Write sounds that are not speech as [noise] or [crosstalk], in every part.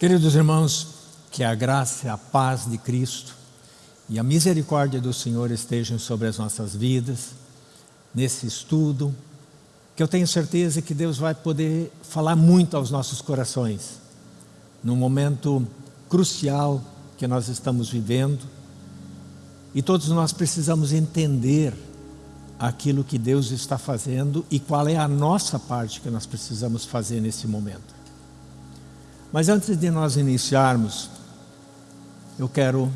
Queridos irmãos, que a graça a paz de Cristo e a misericórdia do Senhor estejam sobre as nossas vidas, nesse estudo, que eu tenho certeza que Deus vai poder falar muito aos nossos corações, num momento crucial que nós estamos vivendo, e todos nós precisamos entender aquilo que Deus está fazendo e qual é a nossa parte que nós precisamos fazer nesse momento. Mas antes de nós iniciarmos, eu quero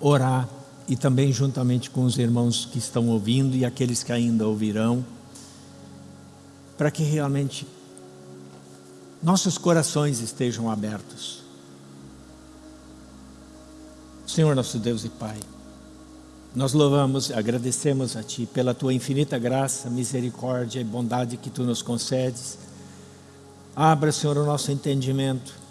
orar e também juntamente com os irmãos que estão ouvindo e aqueles que ainda ouvirão, para que realmente nossos corações estejam abertos. Senhor nosso Deus e Pai, nós louvamos agradecemos a Ti pela Tua infinita graça, misericórdia e bondade que Tu nos concedes. Abra, Senhor, o nosso entendimento.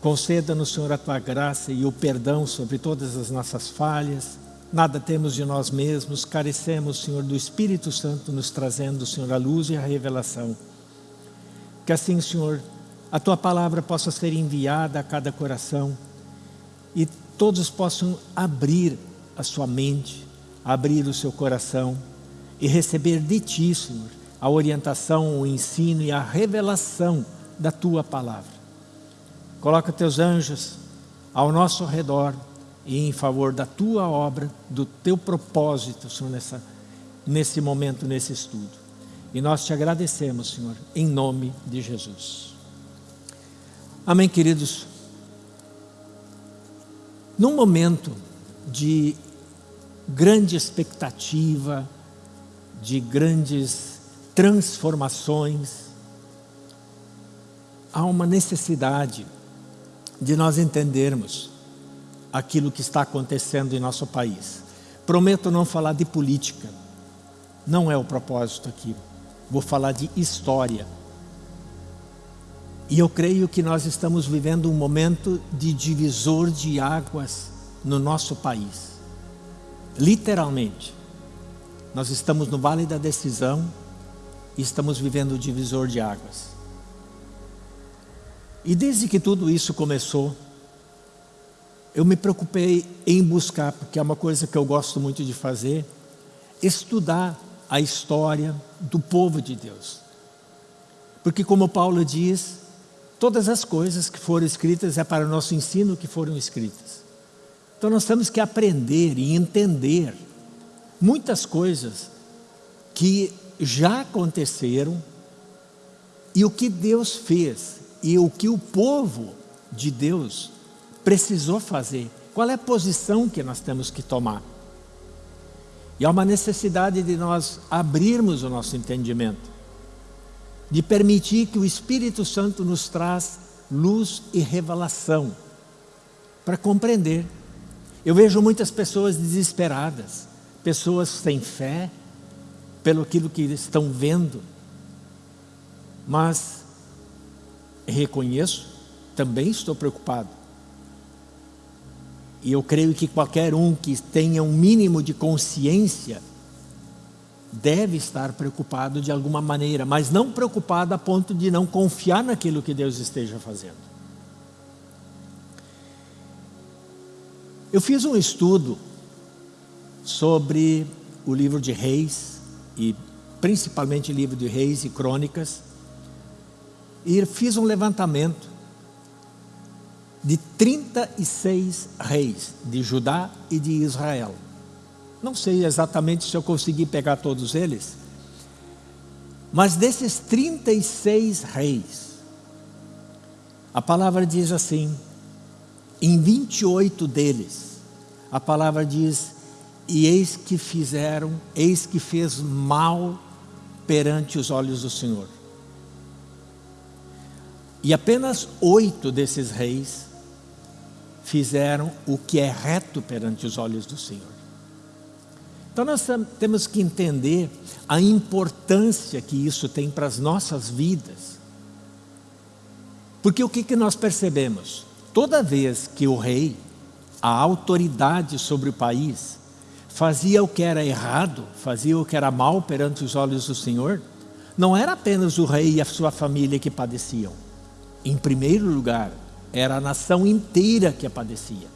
Conceda-nos, Senhor, a Tua graça e o perdão sobre todas as nossas falhas, Nada temos de nós mesmos, carecemos, Senhor, do Espírito Santo nos trazendo, Senhor, a luz e a revelação. Que assim, Senhor, a Tua palavra possa ser enviada a cada coração e todos possam abrir a sua mente, abrir o seu coração e receber de Ti, Senhor, a orientação, o ensino e a revelação da Tua palavra. Coloca Teus anjos ao nosso redor, e em favor da tua obra, do teu propósito, Senhor, nessa, nesse momento, nesse estudo. E nós te agradecemos, Senhor, em nome de Jesus. Amém, queridos? Num momento de grande expectativa, de grandes transformações, há uma necessidade de nós entendermos aquilo que está acontecendo em nosso país. Prometo não falar de política, não é o propósito aqui. Vou falar de história. E eu creio que nós estamos vivendo um momento de divisor de águas no nosso país. Literalmente. Nós estamos no vale da decisão e estamos vivendo o divisor de águas. E desde que tudo isso começou, eu me preocupei em buscar, porque é uma coisa que eu gosto muito de fazer, estudar a história do povo de Deus. Porque como Paulo diz, todas as coisas que foram escritas é para o nosso ensino que foram escritas. Então nós temos que aprender e entender muitas coisas que já aconteceram e o que Deus fez e o que o povo de Deus precisou fazer, qual é a posição que nós temos que tomar. E há uma necessidade de nós abrirmos o nosso entendimento, de permitir que o Espírito Santo nos traz luz e revelação para compreender. Eu vejo muitas pessoas desesperadas, pessoas sem fé, pelo aquilo que estão vendo, mas reconheço, também estou preocupado e eu creio que qualquer um que tenha um mínimo de consciência deve estar preocupado de alguma maneira, mas não preocupado a ponto de não confiar naquilo que Deus esteja fazendo. Eu fiz um estudo sobre o livro de Reis, e principalmente livro de Reis e Crônicas, e fiz um levantamento de 36 reis de Judá e de Israel. Não sei exatamente se eu consegui pegar todos eles, mas desses 36 reis, a palavra diz assim, em 28 deles, a palavra diz, e eis que fizeram, eis que fez mal perante os olhos do Senhor. E apenas oito desses reis fizeram o que é reto perante os olhos do Senhor. Então nós temos que entender a importância que isso tem para as nossas vidas. Porque o que, que nós percebemos? Toda vez que o rei, a autoridade sobre o país, fazia o que era errado, fazia o que era mal perante os olhos do Senhor, não era apenas o rei e a sua família que padeciam. Em primeiro lugar, era a nação inteira que a padecia.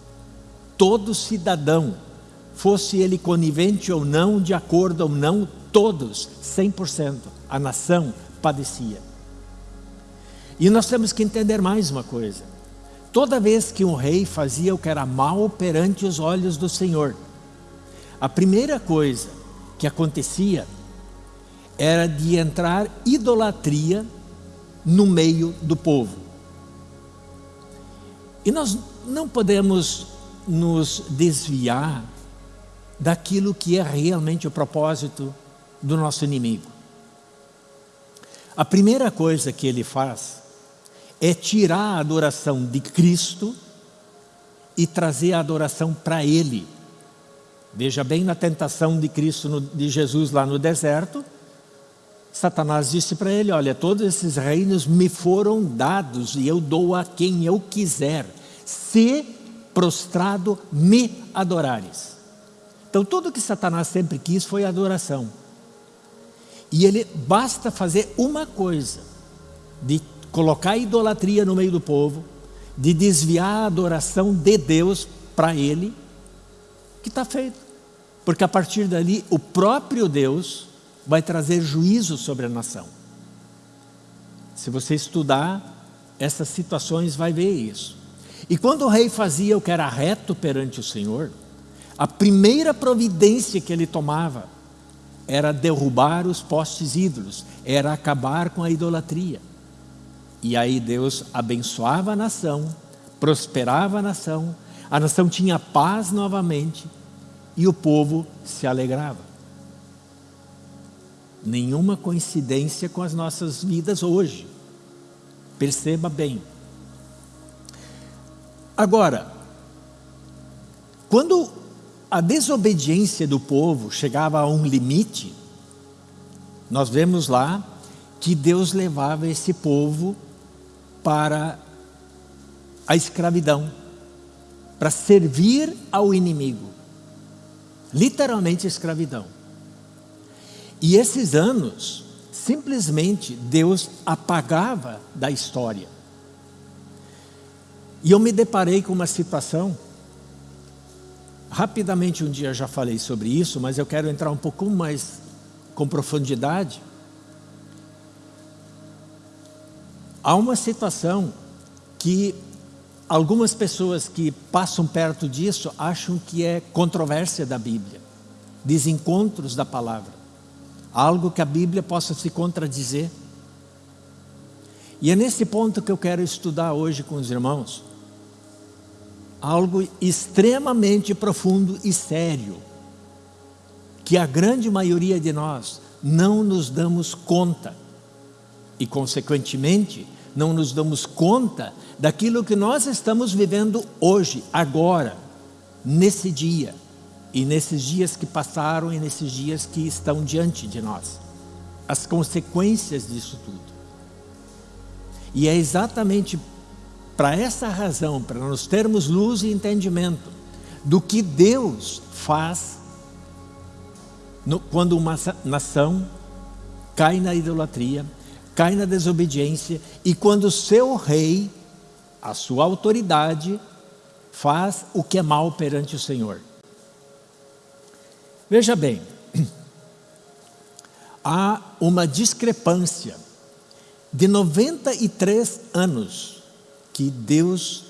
Todo cidadão, fosse ele conivente ou não, de acordo ou não, todos, 100%, a nação padecia. E nós temos que entender mais uma coisa. Toda vez que um rei fazia o que era mal perante os olhos do Senhor, a primeira coisa que acontecia era de entrar idolatria no meio do povo. E nós não podemos nos desviar daquilo que é realmente o propósito do nosso inimigo. A primeira coisa que ele faz é tirar a adoração de Cristo e trazer a adoração para Ele. Veja bem na tentação de Cristo, de Jesus lá no deserto, Satanás disse para ele, olha, todos esses reinos me foram dados e eu dou a quem eu quiser, se prostrado me adorares. Então tudo que Satanás sempre quis foi adoração. E ele basta fazer uma coisa, de colocar idolatria no meio do povo, de desviar a adoração de Deus para ele, que está feito. Porque a partir dali o próprio Deus vai trazer juízo sobre a nação. Se você estudar essas situações, vai ver isso. E quando o rei fazia o que era reto perante o Senhor, a primeira providência que ele tomava era derrubar os postes ídolos, era acabar com a idolatria. E aí Deus abençoava a nação, prosperava a nação, a nação tinha paz novamente e o povo se alegrava nenhuma coincidência com as nossas vidas hoje. Perceba bem. Agora, quando a desobediência do povo chegava a um limite, nós vemos lá que Deus levava esse povo para a escravidão, para servir ao inimigo. Literalmente escravidão. E esses anos, simplesmente Deus apagava da história. E eu me deparei com uma situação, rapidamente um dia já falei sobre isso, mas eu quero entrar um pouco mais com profundidade. Há uma situação que algumas pessoas que passam perto disso acham que é controvérsia da Bíblia, desencontros da palavra algo que a Bíblia possa se contradizer. E é nesse ponto que eu quero estudar hoje com os irmãos. Algo extremamente profundo e sério, que a grande maioria de nós não nos damos conta. E, consequentemente, não nos damos conta daquilo que nós estamos vivendo hoje, agora, nesse dia e nesses dias que passaram e nesses dias que estão diante de nós. As consequências disso tudo. E é exatamente para essa razão, para nós termos luz e entendimento do que Deus faz no, quando uma nação cai na idolatria, cai na desobediência e quando seu rei, a sua autoridade, faz o que é mal perante o Senhor. Veja bem, [clears throat] há uma discrepância de 93 anos que Deus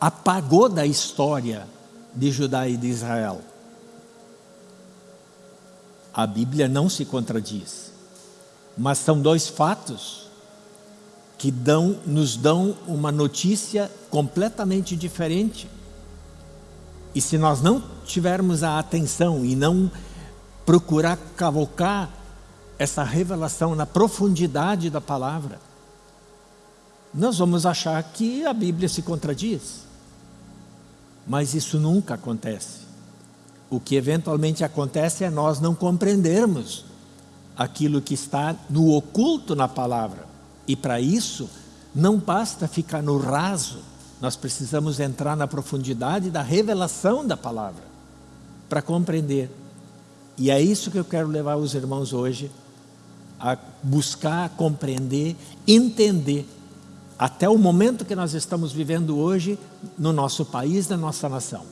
apagou da história de Judá e de Israel. A Bíblia não se contradiz, mas são dois fatos que dão, nos dão uma notícia completamente diferente. E se nós não tivermos a atenção e não procurar cavocar essa revelação na profundidade da palavra, nós vamos achar que a Bíblia se contradiz. Mas isso nunca acontece. O que eventualmente acontece é nós não compreendermos aquilo que está no oculto na palavra. E para isso, não basta ficar no raso nós precisamos entrar na profundidade da revelação da palavra para compreender. E é isso que eu quero levar os irmãos hoje a buscar, compreender, entender até o momento que nós estamos vivendo hoje no nosso país, na nossa nação.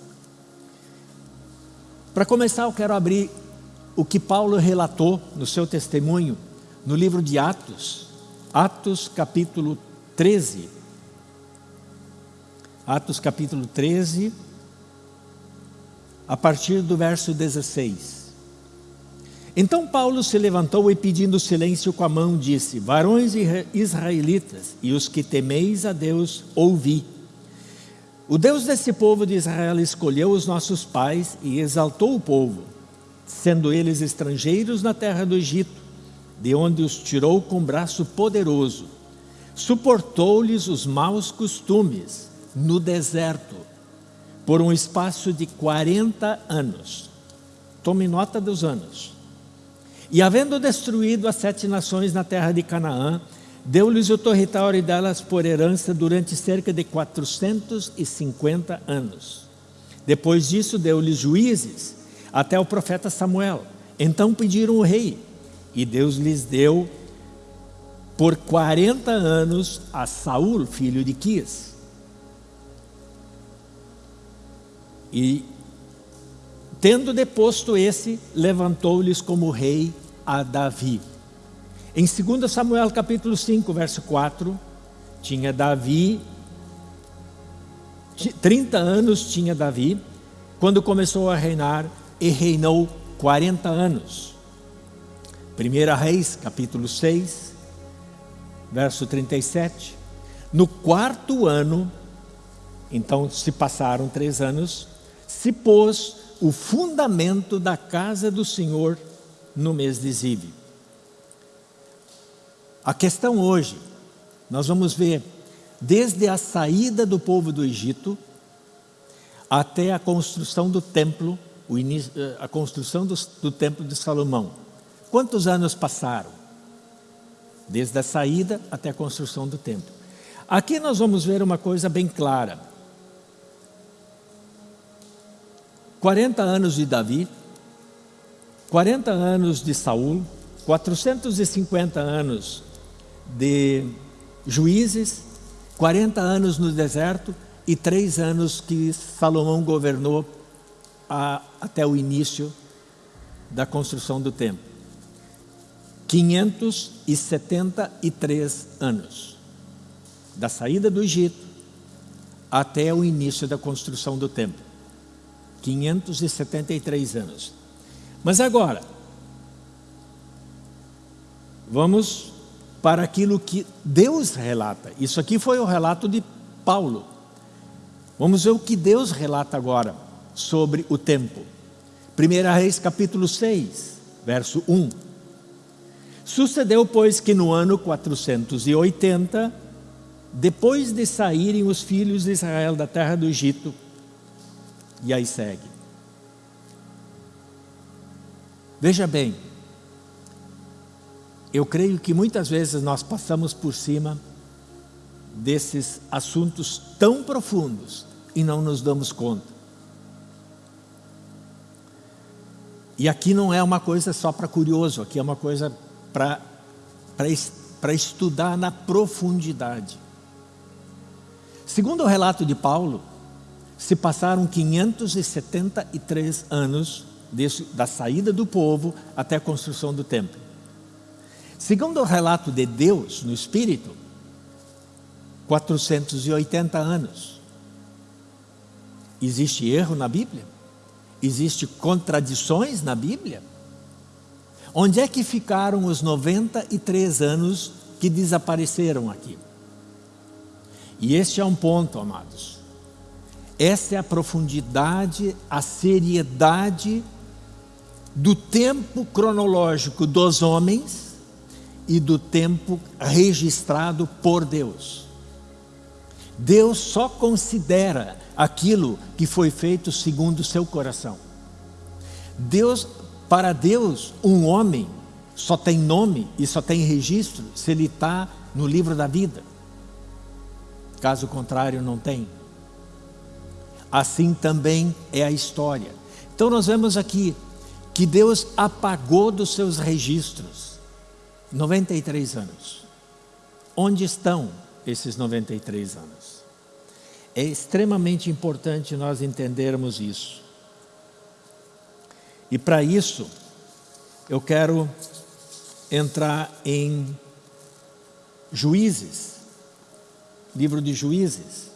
Para começar, eu quero abrir o que Paulo relatou no seu testemunho no livro de Atos, Atos capítulo 13. Atos capítulo 13, a partir do verso 16. Então Paulo se levantou e pedindo silêncio com a mão disse, Varões israelitas e os que temeis a Deus, ouvi. O Deus desse povo de Israel escolheu os nossos pais e exaltou o povo, sendo eles estrangeiros na terra do Egito, de onde os tirou com braço poderoso. Suportou-lhes os maus costumes no deserto, por um espaço de 40 anos. Tome nota dos anos. E havendo destruído as sete nações na terra de Canaã, Deu-lhes o território delas por herança durante cerca de 450 anos. Depois disso, deu-lhes juízes até o profeta Samuel. Então pediram o rei, e Deus lhes deu por 40 anos a Saul, filho de Quis. E tendo deposto esse, levantou-lhes como rei a Davi. Em 2 Samuel capítulo 5, verso 4, tinha Davi, 30 anos tinha Davi, quando começou a reinar, e reinou 40 anos. 1 Reis, capítulo 6, verso 37. No quarto ano, então se passaram três anos, se pôs o fundamento da casa do Senhor no mês de Zive. A questão hoje, nós vamos ver desde a saída do povo do Egito até a construção do templo, eh, a construção do, do templo de Salomão. Quantos anos passaram? Desde a saída até a construção do templo. Aqui nós vamos ver uma coisa bem clara. 40 anos de Davi, 40 anos de Saul, 450 anos de juízes, 40 anos no deserto e três anos que Salomão governou a, até o início da construção do templo. 573 anos, da saída do Egito até o início da construção do templo. 573 anos. Mas agora, vamos para aquilo que Deus relata. Isso aqui foi o relato de Paulo. Vamos ver o que Deus relata agora sobre o tempo. 1 Reis capítulo 6, verso 1. Sucedeu, pois, que no ano 480, depois de saírem os filhos de Israel da terra do Egito, e aí segue. Veja bem, eu creio que muitas vezes nós passamos por cima desses assuntos tão profundos e não nos damos conta. E aqui não é uma coisa só para curioso, aqui é uma coisa para estudar na profundidade. Segundo o relato de Paulo, se passaram 573 anos desse, da saída do povo até a construção do templo. Segundo o relato de Deus no Espírito, 480 anos. Existe erro na Bíblia? Existe contradições na Bíblia? Onde é que ficaram os 93 anos que desapareceram aqui? E este é um ponto, amados. Essa é a profundidade, a seriedade do tempo cronológico dos homens e do tempo registrado por Deus. Deus só considera aquilo que foi feito segundo o seu coração. Deus, para Deus, um homem só tem nome e só tem registro se ele está no livro da vida. Caso contrário, não tem. Assim também é a história. Então nós vemos aqui que Deus apagou dos seus registros 93 anos. Onde estão esses 93 anos. É extremamente importante nós entendermos isso. E para isso, eu quero entrar em Juízes, livro de Juízes,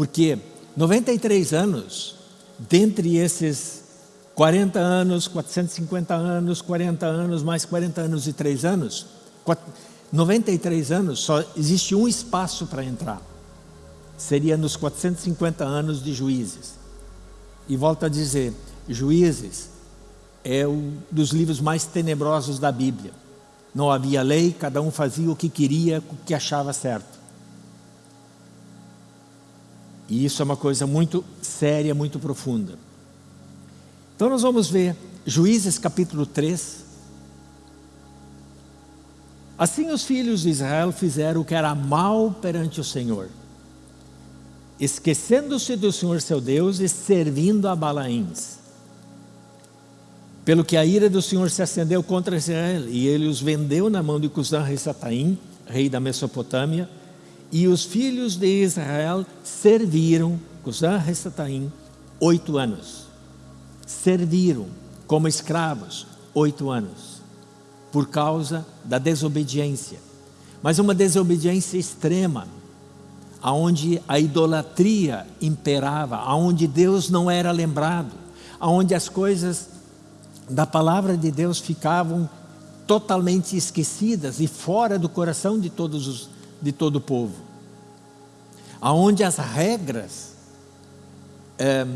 porque 93 anos, dentre esses 40 anos, 450 anos, 40 anos, mais 40 anos e 3 anos, 93 anos, só existe um espaço para entrar. Seria nos 450 anos de Juízes. E volto a dizer, Juízes é um dos livros mais tenebrosos da Bíblia. Não havia lei, cada um fazia o que queria, o que achava certo. E isso é uma coisa muito séria, muito profunda. Então nós vamos ver Juízes capítulo 3. Assim os filhos de Israel fizeram o que era mal perante o Senhor, esquecendo-se do Senhor seu Deus e servindo a Balaíns. Pelo que a ira do Senhor se acendeu contra Israel, e ele os vendeu na mão de Cusã Rissataim, rei da Mesopotâmia, e os filhos de Israel serviram Cusã Rissataim oito anos. Serviram como escravos oito anos, por causa da desobediência. Mas uma desobediência extrema, aonde a idolatria imperava, aonde Deus não era lembrado, aonde as coisas da palavra de Deus ficavam totalmente esquecidas e fora do coração de, todos os, de todo o povo. Aonde as regras é,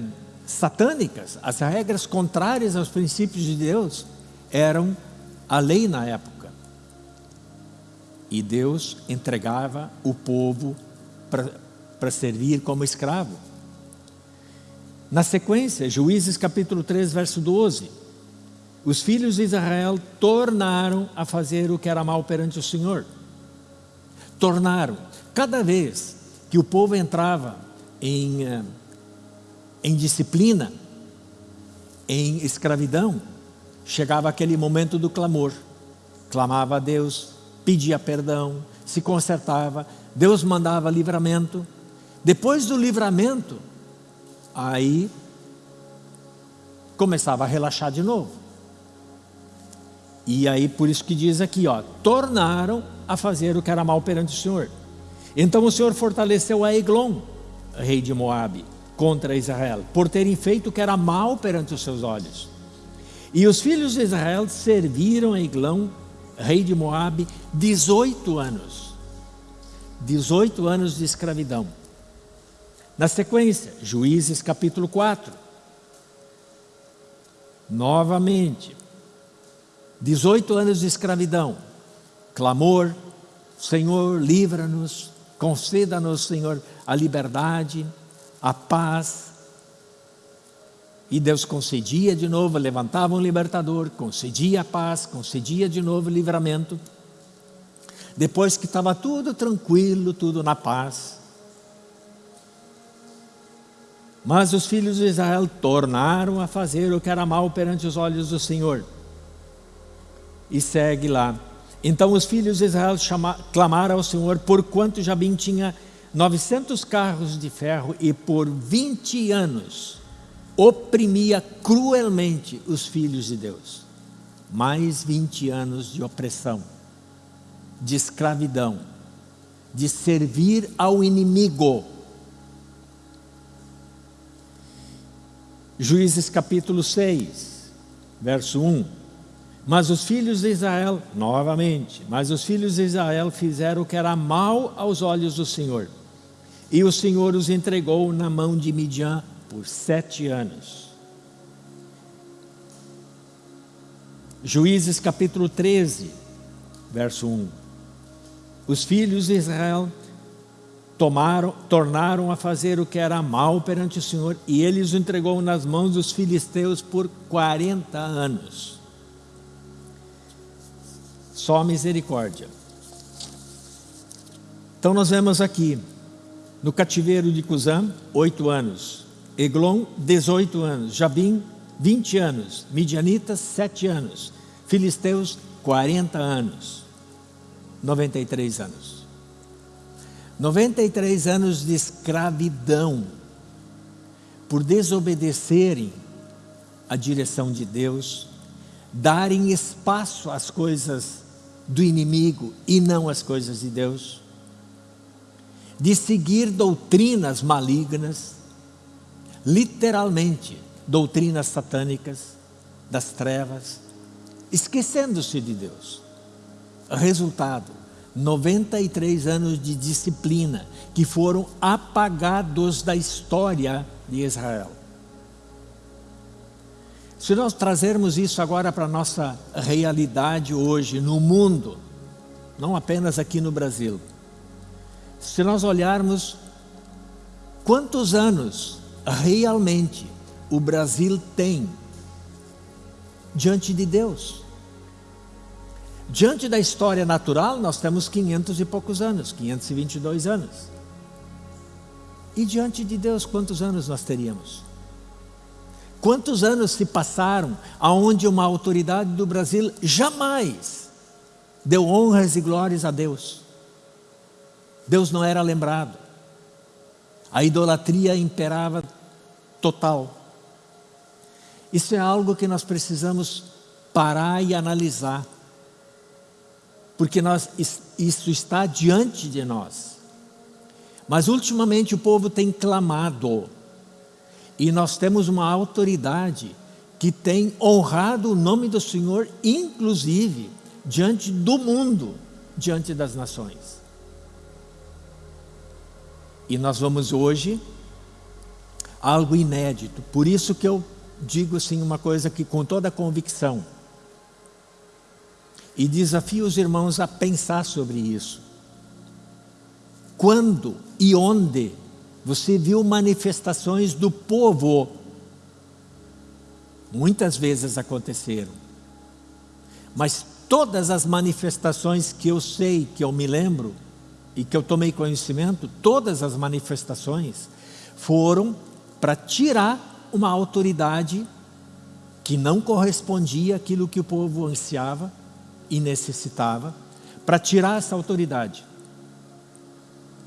satânicas, as regras contrárias aos princípios de Deus, eram a lei na época. E Deus entregava o povo para servir como escravo. Na sequência, Juízes capítulo 3, verso 12 os filhos de Israel tornaram a fazer o que era mal perante o Senhor. Tornaram. Cada vez que o povo entrava em, eh, em disciplina, em escravidão, chegava aquele momento do clamor. Clamava a Deus, pedia perdão, se consertava, Deus mandava livramento. Depois do livramento, aí começava a relaxar de novo. E aí por isso que diz aqui, ó, tornaram a fazer o que era mal perante o Senhor. Então o Senhor fortaleceu a Eglon, rei de Moabe, contra Israel, por terem feito o que era mal perante os seus olhos. E os filhos de Israel serviram a Eglon, rei de Moabe, 18 anos. 18 anos de escravidão. Na sequência, Juízes capítulo 4. Novamente, 18 anos de escravidão, clamor, Senhor, livra-nos, conceda-nos, Senhor, a liberdade, a paz. E Deus concedia de novo, levantava um libertador, concedia a paz, concedia de novo o livramento. Depois que estava tudo tranquilo, tudo na paz. Mas os filhos de Israel tornaram a fazer o que era mal perante os olhos do Senhor e segue lá. Então os filhos de Israel chama, clamaram ao Senhor, porquanto Jabim tinha 900 carros de ferro e por 20 anos oprimia cruelmente os filhos de Deus. Mais 20 anos de opressão, de escravidão, de servir ao inimigo. Juízes capítulo 6, verso 1. Mas os filhos de Israel, novamente, mas os filhos de Israel fizeram o que era mal aos olhos do Senhor. E o Senhor os entregou na mão de Midian por sete anos. Juízes capítulo 13, verso 1. Os filhos de Israel tomaram, tornaram a fazer o que era mal perante o Senhor, e ele os entregou nas mãos dos filisteus por 40 anos. Só misericórdia. Então nós vemos aqui, no cativeiro de Cusã, oito anos. Eglon, 18 anos. Jabim, 20 anos. Midianitas, sete anos. Filisteus, 40 anos. 93 anos. 93 anos de escravidão por desobedecerem a direção de Deus, darem espaço às coisas do inimigo e não às coisas de Deus, de seguir doutrinas malignas, literalmente doutrinas satânicas das trevas, esquecendo-se de Deus. Resultado: 93 anos de disciplina que foram apagados da história de Israel. Se nós trazermos isso agora para a nossa realidade hoje no mundo, não apenas aqui no Brasil, se nós olharmos quantos anos realmente o Brasil tem diante de Deus. Diante da história natural, nós temos 500 e poucos anos, 522 anos. E diante de Deus, quantos anos nós teríamos? Quantos anos se passaram aonde uma autoridade do Brasil jamais deu honras e glórias a Deus? Deus não era lembrado. A idolatria imperava total. Isso é algo que nós precisamos parar e analisar. Porque nós, isso está diante de nós. Mas ultimamente o povo tem clamado e nós temos uma autoridade que tem honrado o nome do Senhor, inclusive diante do mundo, diante das nações. E nós vamos hoje algo inédito. Por isso que eu digo assim uma coisa que com toda convicção e desafio os irmãos a pensar sobre isso. Quando e onde você viu manifestações do povo. Muitas vezes aconteceram. Mas todas as manifestações que eu sei, que eu me lembro, e que eu tomei conhecimento, todas as manifestações foram para tirar uma autoridade que não correspondia àquilo que o povo ansiava e necessitava, para tirar essa autoridade.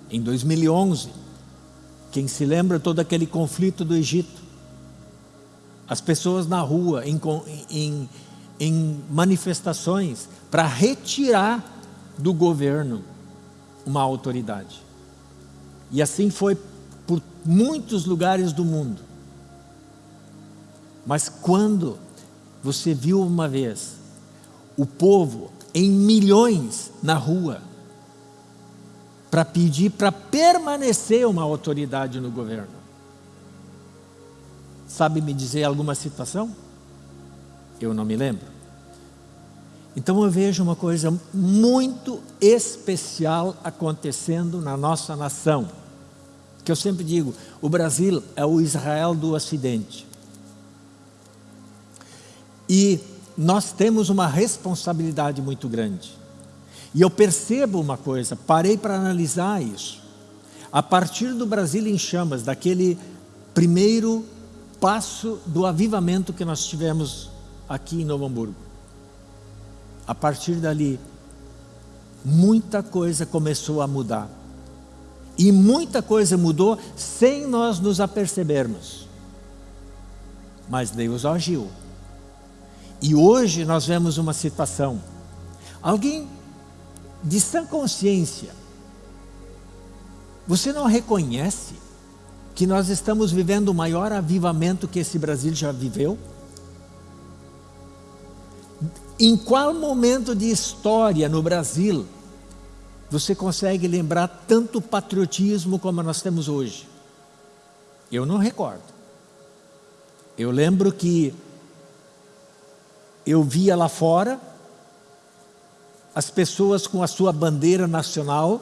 Em 2011, quem se lembra todo aquele conflito do Egito? As pessoas na rua, em, em, em manifestações, para retirar do governo uma autoridade. E assim foi por muitos lugares do mundo. Mas quando você viu uma vez o povo em milhões na rua, para pedir para permanecer uma autoridade no governo. Sabe me dizer alguma situação? Eu não me lembro. Então eu vejo uma coisa muito especial acontecendo na nossa nação. Que eu sempre digo, o Brasil é o Israel do Ocidente. E nós temos uma responsabilidade muito grande. E eu percebo uma coisa, parei para analisar isso. A partir do Brasil em Chamas, daquele primeiro passo do avivamento que nós tivemos aqui em Novo Hamburgo. A partir dali, muita coisa começou a mudar. E muita coisa mudou sem nós nos apercebermos. Mas Deus agiu. E hoje nós vemos uma situação. Alguém de sã consciência, você não reconhece que nós estamos vivendo o maior avivamento que esse Brasil já viveu? Em qual momento de história no Brasil você consegue lembrar tanto patriotismo como nós temos hoje? Eu não recordo. Eu lembro que eu via lá fora as pessoas com a sua bandeira nacional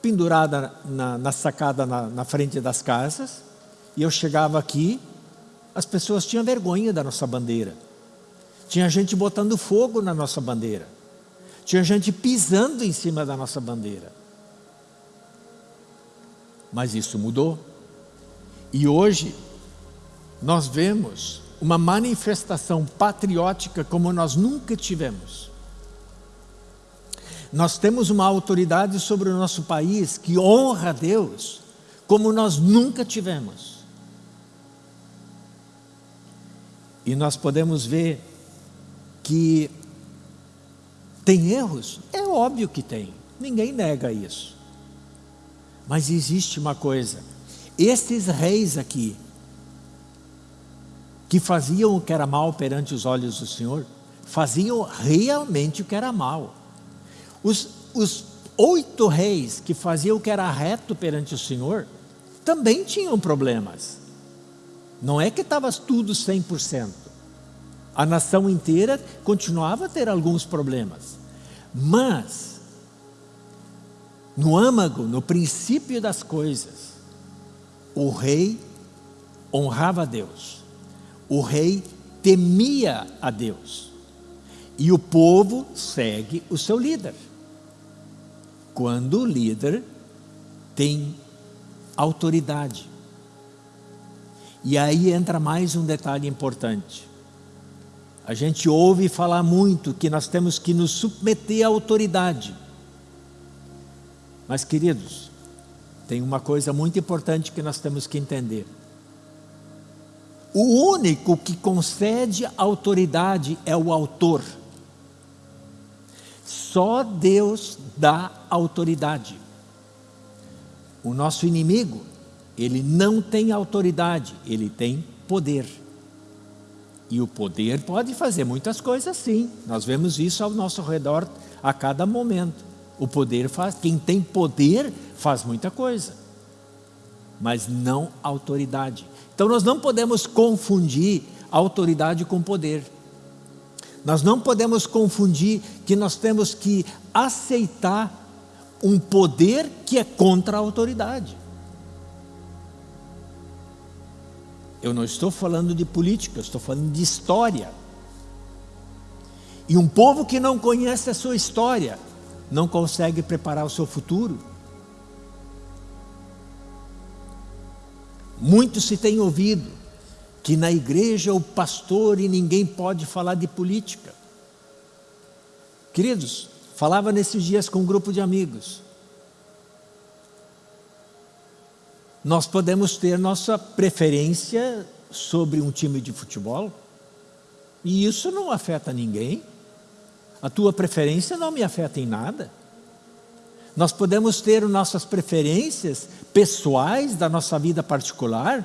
pendurada na, na sacada na, na frente das casas, e eu chegava aqui, as pessoas tinham vergonha da nossa bandeira. Tinha gente botando fogo na nossa bandeira. Tinha gente pisando em cima da nossa bandeira. Mas isso mudou. E hoje nós vemos uma manifestação patriótica como nós nunca tivemos. Nós temos uma autoridade sobre o nosso país que honra a Deus como nós nunca tivemos. E nós podemos ver que tem erros? É óbvio que tem, ninguém nega isso. Mas existe uma coisa: esses reis aqui, que faziam o que era mal perante os olhos do Senhor, faziam realmente o que era mal. Os, os oito reis que faziam o que era reto perante o Senhor, também tinham problemas. Não é que estava tudo 100%. A nação inteira continuava a ter alguns problemas. Mas, no âmago, no princípio das coisas, o rei honrava a Deus. O rei temia a Deus. E o povo segue o seu líder. Quando o líder tem autoridade. E aí entra mais um detalhe importante. A gente ouve falar muito que nós temos que nos submeter à autoridade. Mas, queridos, tem uma coisa muito importante que nós temos que entender. O único que concede autoridade é o autor. Só Deus dá autoridade. O nosso inimigo, ele não tem autoridade, ele tem poder. E o poder pode fazer muitas coisas sim. Nós vemos isso ao nosso redor a cada momento. O poder faz, quem tem poder faz muita coisa. Mas não autoridade. Então nós não podemos confundir autoridade com poder. Nós não podemos confundir que nós temos que aceitar um poder que é contra a autoridade. Eu não estou falando de política, estou falando de história. E um povo que não conhece a sua história não consegue preparar o seu futuro. Muito se tem ouvido que na igreja o pastor e ninguém pode falar de política. Queridos, falava nesses dias com um grupo de amigos. Nós podemos ter nossa preferência sobre um time de futebol, e isso não afeta ninguém. A tua preferência não me afeta em nada. Nós podemos ter nossas preferências pessoais da nossa vida particular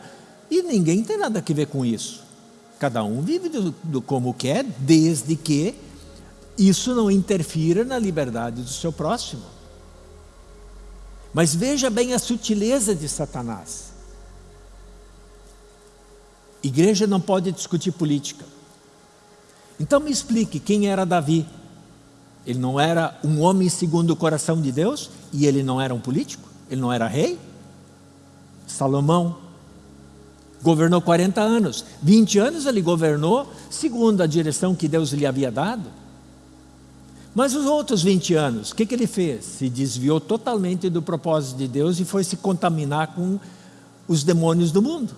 e ninguém tem nada a ver com isso. Cada um vive do, do como quer, desde que isso não interfira na liberdade do seu próximo. Mas veja bem a sutileza de Satanás. Igreja não pode discutir política. Então me explique quem era Davi. Ele não era um homem segundo o coração de Deus e ele não era um político? Ele não era rei? Salomão governou 40 anos. 20 anos ele governou segundo a direção que Deus lhe havia dado. Mas os outros 20 anos, o que, que ele fez? Se desviou totalmente do propósito de Deus e foi se contaminar com os demônios do mundo.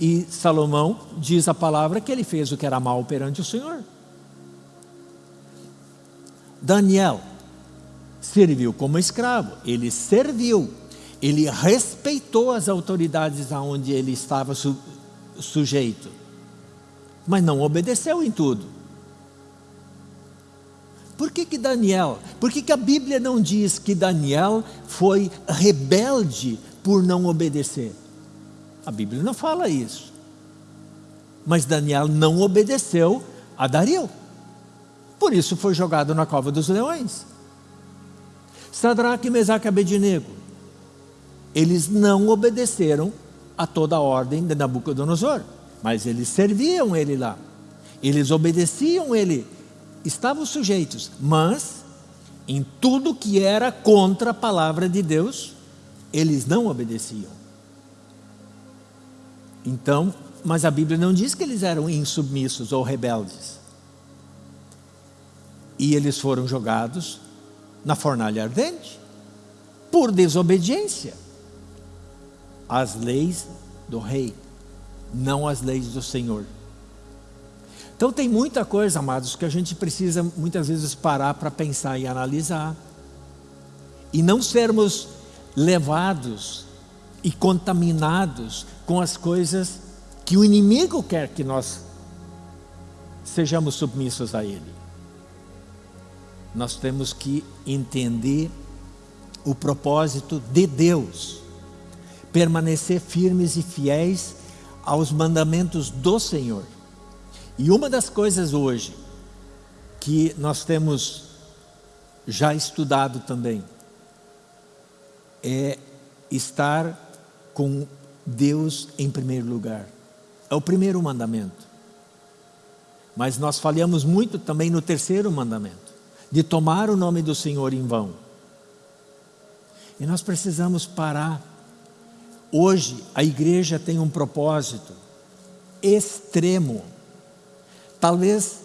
E Salomão diz a palavra que ele fez o que era mal perante o Senhor. Daniel serviu como escravo, ele serviu, ele respeitou as autoridades aonde ele estava su sujeito, mas não obedeceu em tudo. Por que, que Daniel? Por que, que a Bíblia não diz que Daniel foi rebelde por não obedecer? A Bíblia não fala isso. Mas Daniel não obedeceu a Dario. Por isso foi jogado na cova dos leões. Sadraque, Mesaque e Abednego. Eles não obedeceram a toda a ordem de Nabucodonosor. Mas eles serviam ele lá. Eles obedeciam ele estavam sujeitos, mas em tudo que era contra a palavra de Deus, eles não obedeciam. Então, mas a Bíblia não diz que eles eram insubmissos ou rebeldes. E eles foram jogados na fornalha ardente por desobediência às leis do rei, não às leis do Senhor. Então tem muita coisa, amados, que a gente precisa muitas vezes parar para pensar e analisar. E não sermos levados e contaminados com as coisas que o inimigo quer que nós sejamos submissos a ele. Nós temos que entender o propósito de Deus, permanecer firmes e fiéis aos mandamentos do Senhor. E uma das coisas hoje que nós temos já estudado também é estar com Deus em primeiro lugar. É o primeiro mandamento. Mas nós falhamos muito também no terceiro mandamento, de tomar o nome do Senhor em vão. E nós precisamos parar. Hoje a igreja tem um propósito extremo. Talvez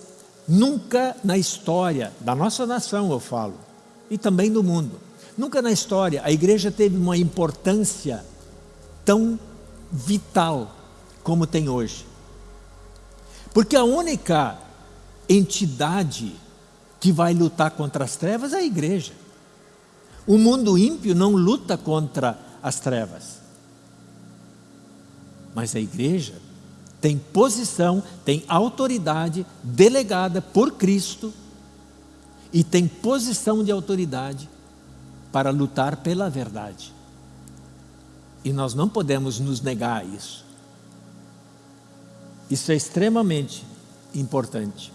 nunca na história da nossa nação, eu falo, e também do mundo, nunca na história a igreja teve uma importância tão vital como tem hoje. Porque a única entidade que vai lutar contra as trevas é a igreja. O mundo ímpio não luta contra as trevas. Mas a igreja tem posição, tem autoridade delegada por Cristo e tem posição de autoridade para lutar pela verdade. E nós não podemos nos negar a isso. Isso é extremamente importante.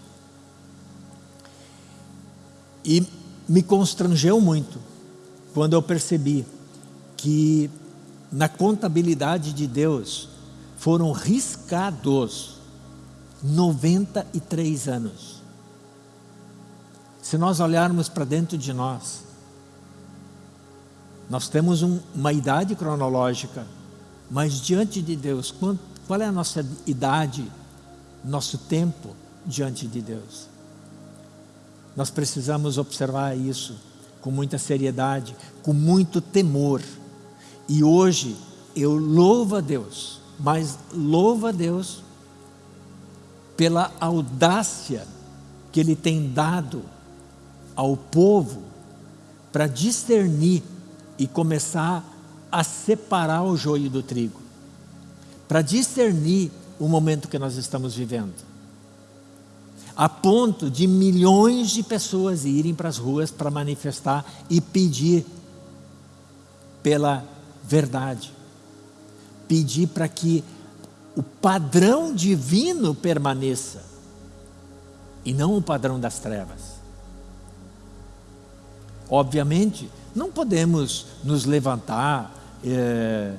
E me constrangeu muito quando eu percebi que na contabilidade de Deus foram riscados 93 anos. Se nós olharmos para dentro de nós, nós temos um, uma idade cronológica, mas diante de Deus, qual, qual é a nossa idade, nosso tempo diante de Deus? Nós precisamos observar isso com muita seriedade, com muito temor. E hoje eu louvo a Deus, mas louvo a Deus pela audácia que Ele tem dado ao povo para discernir e começar a separar o joio do trigo, para discernir o momento que nós estamos vivendo, a ponto de milhões de pessoas irem para as ruas para manifestar e pedir pela verdade, pedir para que o padrão divino permaneça e não o padrão das trevas. Obviamente, não podemos nos levantar é,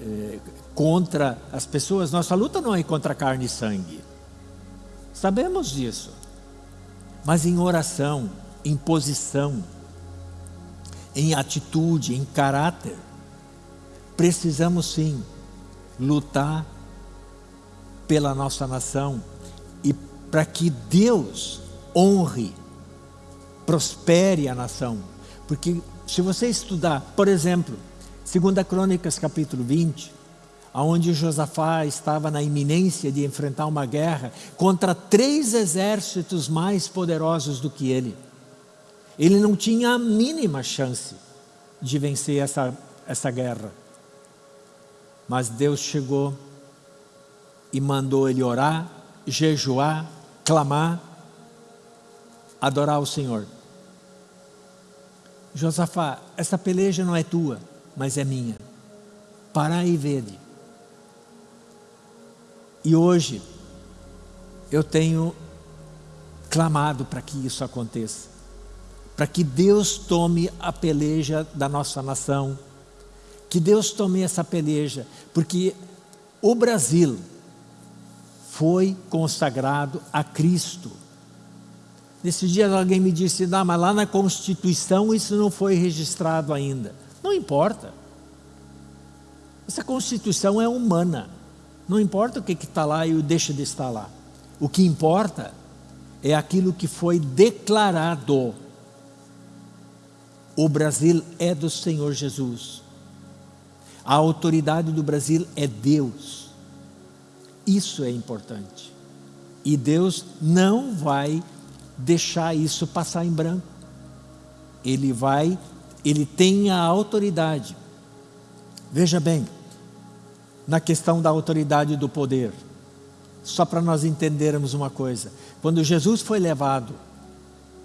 é, contra as pessoas. Nossa luta não é contra carne e sangue. Sabemos disso. Mas em oração, em posição, em atitude, em caráter, precisamos sim lutar pela nossa nação e para que Deus honre, prospere a nação. Porque se você estudar, por exemplo, 2 Crônicas capítulo 20, onde Josafá estava na iminência de enfrentar uma guerra contra três exércitos mais poderosos do que ele. Ele não tinha a mínima chance de vencer essa, essa guerra. Mas Deus chegou e mandou ele orar, jejuar, clamar, adorar o Senhor. Josafá, essa peleja não é tua, mas é minha. Para e vede. E hoje, eu tenho clamado para que isso aconteça. Para que Deus tome a peleja da nossa nação. Que Deus tome essa peleja. Porque o Brasil foi consagrado a Cristo. Nesses dias alguém me disse, não, mas lá na Constituição isso não foi registrado ainda. Não importa. Essa Constituição é humana. Não importa o que está lá e o deixa de estar lá. O que importa é aquilo que foi declarado. O Brasil é do Senhor Jesus. A autoridade do Brasil é Deus. Isso é importante. E Deus não vai deixar isso passar em branco. Ele vai, ele tem a autoridade. Veja bem, na questão da autoridade do poder, só para nós entendermos uma coisa. Quando Jesus foi levado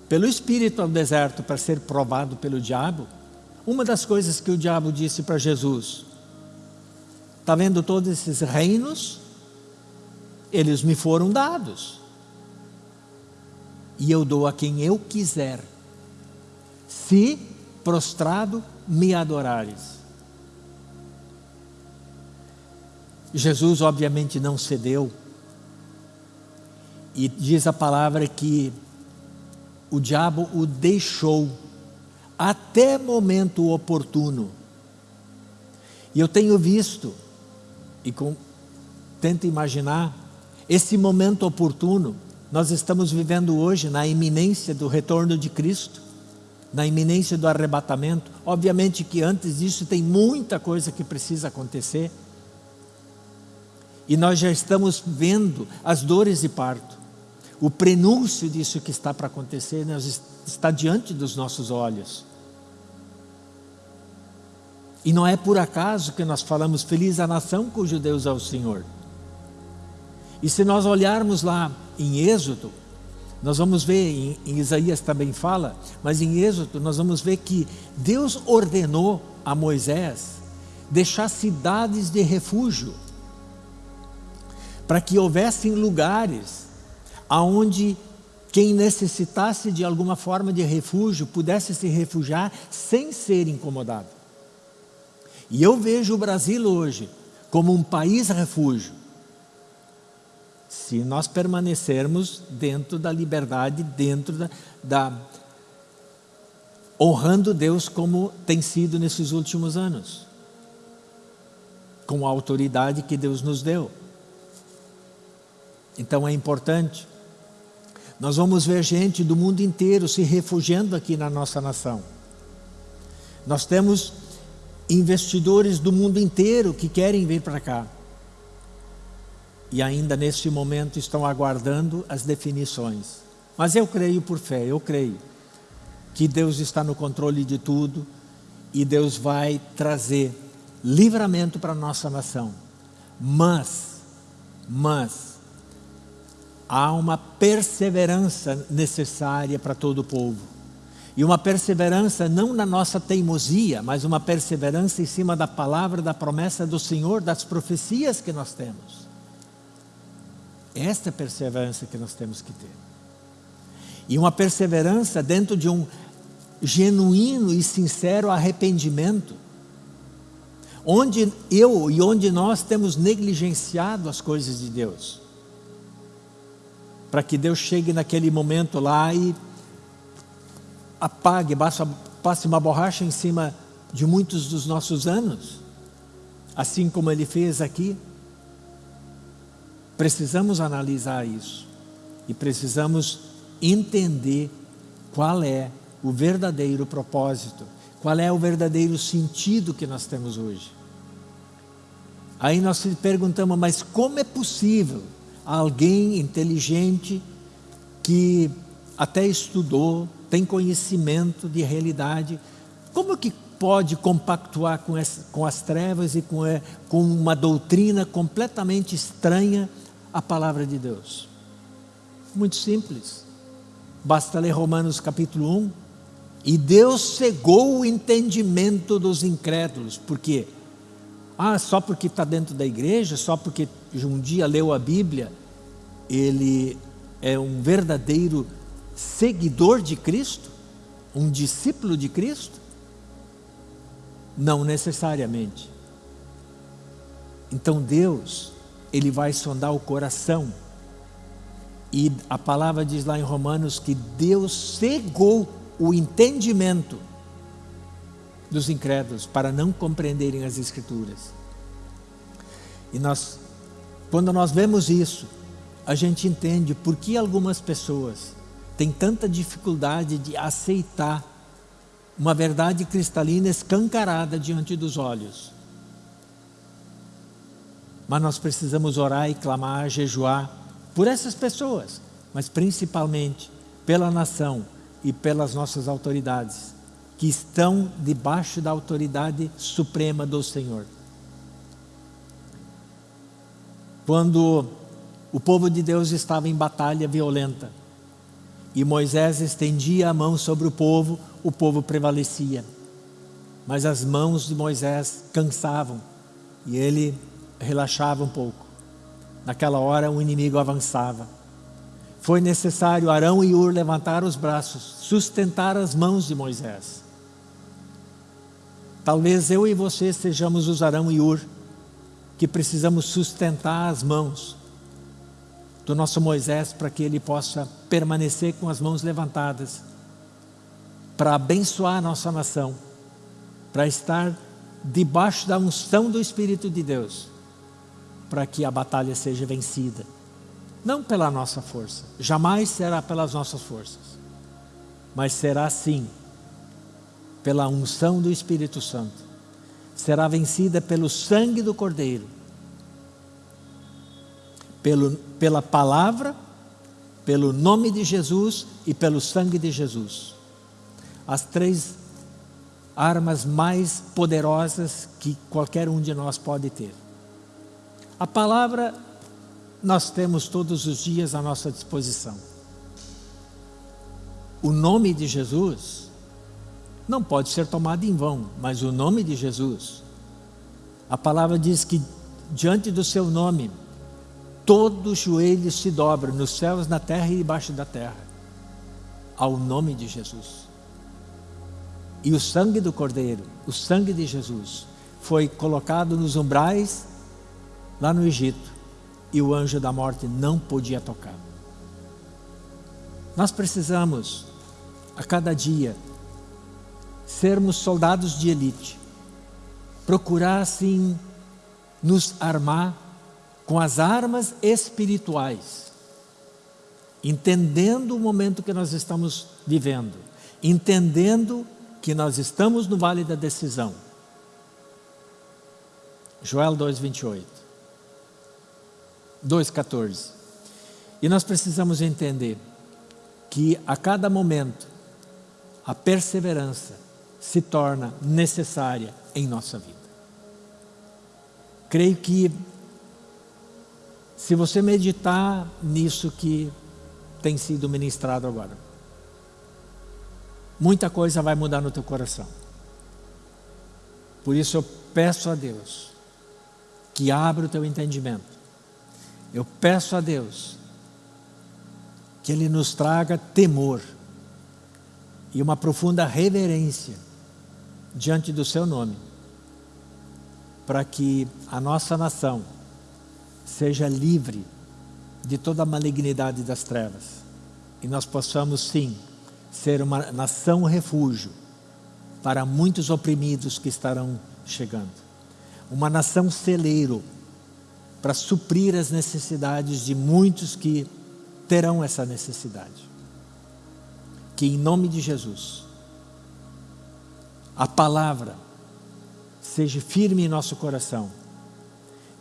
pelo Espírito ao deserto para ser provado pelo diabo, uma das coisas que o diabo disse para Jesus, está vendo todos esses reinos? Eles me foram dados. E eu dou a quem eu quiser, se prostrado me adorares. Jesus obviamente não cedeu, e diz a palavra que o diabo o deixou até momento oportuno. E eu tenho visto, e com, tento imaginar, esse momento oportuno, nós estamos vivendo hoje na iminência do retorno de Cristo, na iminência do arrebatamento. Obviamente que antes disso tem muita coisa que precisa acontecer. E nós já estamos vendo as dores de parto o prenúncio disso que está para acontecer está diante dos nossos olhos. E não é por acaso que nós falamos feliz a nação cujo Deus é o Senhor. E se nós olharmos lá em Êxodo, nós vamos ver, em, em Isaías também fala, mas em Êxodo nós vamos ver que Deus ordenou a Moisés deixar cidades de refúgio, para que houvessem lugares aonde quem necessitasse de alguma forma de refúgio pudesse se refugiar sem ser incomodado. E eu vejo o Brasil hoje como um país refúgio, se nós permanecermos dentro da liberdade, dentro da, da honrando Deus como tem sido nesses últimos anos, com a autoridade que Deus nos deu. Então é importante nós vamos ver gente do mundo inteiro se refugiando aqui na nossa nação. Nós temos investidores do mundo inteiro que querem vir para cá. E ainda neste momento estão aguardando as definições. Mas eu creio por fé, eu creio que Deus está no controle de tudo e Deus vai trazer livramento para a nossa nação. Mas, mas, há uma perseverança necessária para todo o povo. E uma perseverança não na nossa teimosia, mas uma perseverança em cima da palavra, da promessa do Senhor, das profecias que nós temos. Esta é a perseverança que nós temos que ter. E uma perseverança dentro de um genuíno e sincero arrependimento, onde eu e onde nós temos negligenciado as coisas de Deus para que Deus chegue naquele momento lá e apague, passe uma borracha em cima de muitos dos nossos anos, assim como Ele fez aqui. Precisamos analisar isso e precisamos entender qual é o verdadeiro propósito, qual é o verdadeiro sentido que nós temos hoje. Aí nós se perguntamos, mas como é possível alguém inteligente que até estudou, tem conhecimento de realidade, como que pode compactuar com, essa, com as trevas e com, é, com uma doutrina completamente estranha à palavra de Deus? Muito simples. Basta ler Romanos capítulo 1. E Deus cegou o entendimento dos incrédulos. Por quê? Ah, só porque está dentro da igreja, só porque um dia leu a Bíblia, ele é um verdadeiro seguidor de Cristo? Um discípulo de Cristo? Não necessariamente. Então Deus, Ele vai sondar o coração. E a palavra diz lá em Romanos que Deus cegou o entendimento dos incrédulos para não compreenderem as Escrituras. E nós, quando nós vemos isso, a gente entende por que algumas pessoas têm tanta dificuldade de aceitar uma verdade cristalina escancarada diante dos olhos. Mas nós precisamos orar e clamar, jejuar por essas pessoas, mas principalmente pela nação e pelas nossas autoridades, que estão debaixo da autoridade suprema do Senhor. Quando o povo de Deus estava em batalha violenta e Moisés estendia a mão sobre o povo, o povo prevalecia. Mas as mãos de Moisés cansavam e ele relaxava um pouco. Naquela hora o inimigo avançava. Foi necessário Arão e Ur levantar os braços, sustentar as mãos de Moisés. Talvez eu e você sejamos os Arão e Ur, que precisamos sustentar as mãos do nosso Moisés para que ele possa permanecer com as mãos levantadas, para abençoar a nossa nação, para estar debaixo da unção do Espírito de Deus, para que a batalha seja vencida. Não pela nossa força, jamais será pelas nossas forças, mas será sim pela unção do Espírito Santo. Será vencida pelo sangue do Cordeiro, pelo, pela palavra, pelo nome de Jesus e pelo sangue de Jesus. As três armas mais poderosas que qualquer um de nós pode ter. A palavra nós temos todos os dias à nossa disposição. O nome de Jesus não pode ser tomado em vão, mas o nome de Jesus, a palavra diz que diante do seu nome todo joelho se dobra nos céus, na terra e debaixo da terra, ao nome de Jesus. E o sangue do Cordeiro, o sangue de Jesus, foi colocado nos umbrais lá no Egito e o anjo da morte não podia tocar. Nós precisamos, a cada dia, sermos soldados de elite, procurar assim nos armar com as armas espirituais, entendendo o momento que nós estamos vivendo, entendendo que nós estamos no vale da decisão. Joel 2:28. 2:14. E nós precisamos entender que a cada momento a perseverança se torna necessária em nossa vida. Creio que se você meditar nisso que tem sido ministrado agora, muita coisa vai mudar no teu coração. Por isso eu peço a Deus que abra o teu entendimento. Eu peço a Deus que Ele nos traga temor e uma profunda reverência diante do Seu nome, para que a nossa nação seja livre de toda a malignidade das trevas e nós possamos sim ser uma nação refúgio para muitos oprimidos que estarão chegando. Uma nação celeiro para suprir as necessidades de muitos que terão essa necessidade. Que em nome de Jesus, a palavra seja firme em nosso coração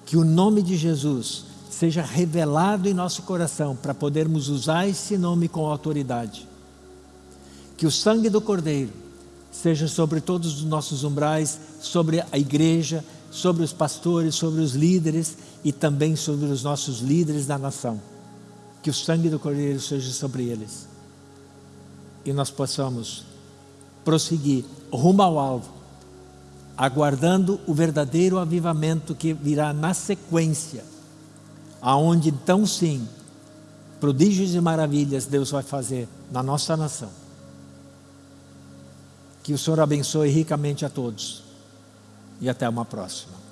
que o nome de Jesus seja revelado em nosso coração para podermos usar esse nome com autoridade. Que o sangue do Cordeiro seja sobre todos os nossos umbrais, sobre a igreja, sobre os pastores, sobre os líderes e também sobre os nossos líderes da nação. Que o sangue do Cordeiro seja sobre eles. E nós possamos prosseguir rumo ao alvo, aguardando o verdadeiro avivamento que virá na sequência, aonde então sim, prodígios e maravilhas Deus vai fazer na nossa nação. Que o Senhor abençoe ricamente a todos e até uma próxima.